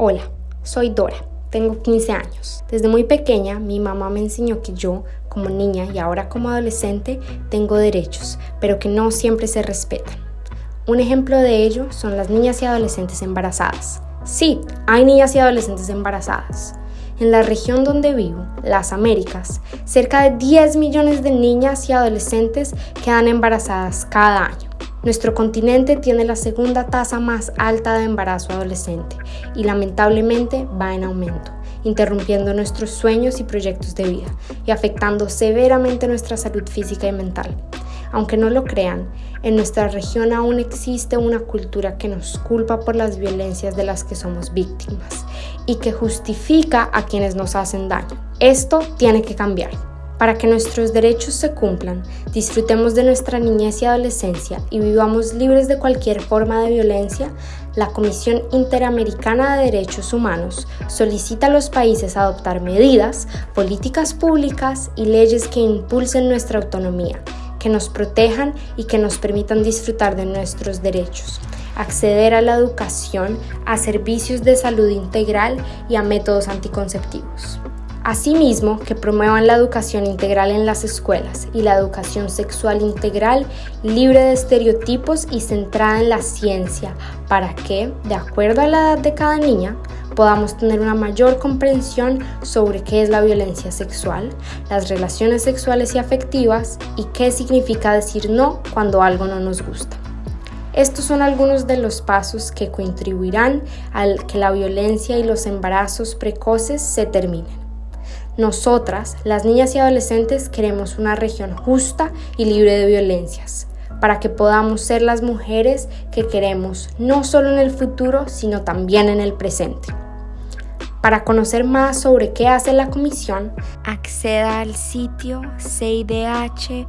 Hola, soy Dora, tengo 15 años. Desde muy pequeña mi mamá me enseñó que yo, como niña y ahora como adolescente, tengo derechos, pero que no siempre se respetan. Un ejemplo de ello son las niñas y adolescentes embarazadas. Sí, hay niñas y adolescentes embarazadas. En la región donde vivo, las Américas, cerca de 10 millones de niñas y adolescentes quedan embarazadas cada año. Nuestro continente tiene la segunda tasa más alta de embarazo adolescente y lamentablemente va en aumento, interrumpiendo nuestros sueños y proyectos de vida y afectando severamente nuestra salud física y mental. Aunque no lo crean, en nuestra región aún existe una cultura que nos culpa por las violencias de las que somos víctimas y que justifica a quienes nos hacen daño. Esto tiene que cambiar. Para que nuestros derechos se cumplan, disfrutemos de nuestra niñez y adolescencia y vivamos libres de cualquier forma de violencia, la Comisión Interamericana de Derechos Humanos solicita a los países adoptar medidas, políticas públicas y leyes que impulsen nuestra autonomía, que nos protejan y que nos permitan disfrutar de nuestros derechos acceder a la educación, a servicios de salud integral y a métodos anticonceptivos. Asimismo, que promuevan la educación integral en las escuelas y la educación sexual integral libre de estereotipos y centrada en la ciencia para que, de acuerdo a la edad de cada niña, podamos tener una mayor comprensión sobre qué es la violencia sexual, las relaciones sexuales y afectivas y qué significa decir no cuando algo no nos gusta. Estos son algunos de los pasos que contribuirán al que la violencia y los embarazos precoces se terminen. Nosotras, las niñas y adolescentes, queremos una región justa y libre de violencias, para que podamos ser las mujeres que queremos, no solo en el futuro, sino también en el presente. Para conocer más sobre qué hace la comisión, acceda al sitio cidh.org.